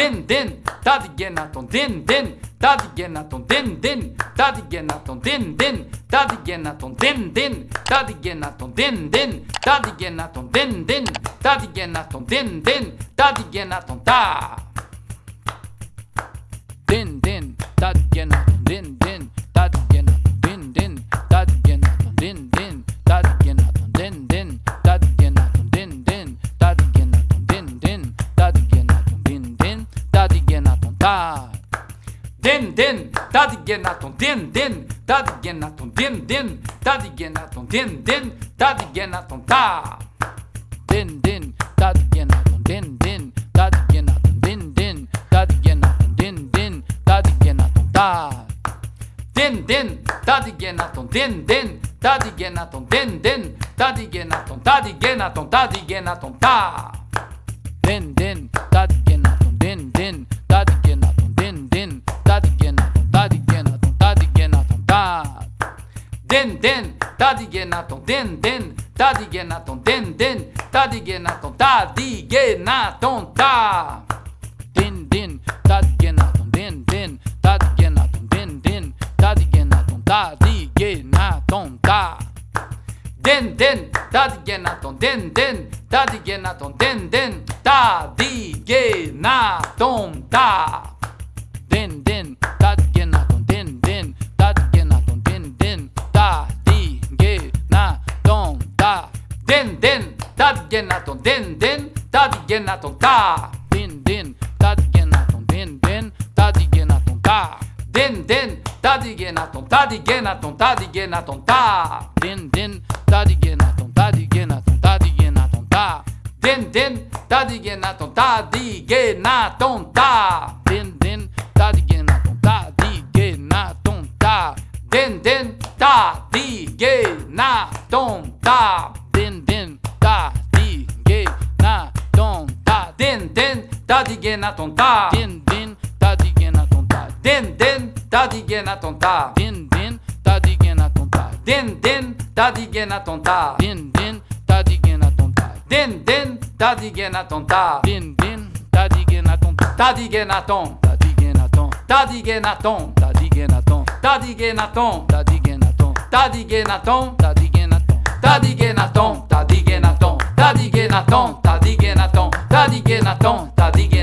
den den tadigenaton den den tadigenaton den den tadigenaton den den tadigenaton den den tadigenaton den den tadigenaton den den tadigenaton den den tadigenaton ta den den tadigenaton den den たでんでんだでげなとでんでんだでげなとでんでんだでげなとでんでんだでげなとたでんでんだでげなとでんでんだでげなとでんでんだでげなとでんでんだでげなとたでんでんだでげなとでんでんだでげなとでんでんだでげなとだでげなとだでげなとたでんでんだでげなとでんでん den den tadigenaton den den tadigenaton den den tadigenaton tadigenaton ta den den tadigenaton den den tadigenaton den den tadigenaton tadigenaton ta den den tadigenaton den den tadigenaton den den tadigenaton ta なとんでんでんたじげなとんたでんでんたじげなとんでんでんたじげなとんたでんでんたじげなとんたじげなとんたじげなとんたでんでんたじげなとんたじげなとんたじげなとんたでんでんたじげなとんたじげなとんたでんでんたじげなとんたじげなとんたでんでんたじげなとんた ta den den tadigenaton ta den den tadigenaton ta den den tadigenaton ta den den tadigenaton ta den den tadigenaton ta den den tadigenaton ta den den tadigenaton ta den den tadigenaton ta tadigenaton tadigenaton tadigenaton tadigenaton tadigenaton tadigenaton tadigenaton tadigenaton tadigenaton tadigenaton tadigenaton Tá tá de guenatom, tá de.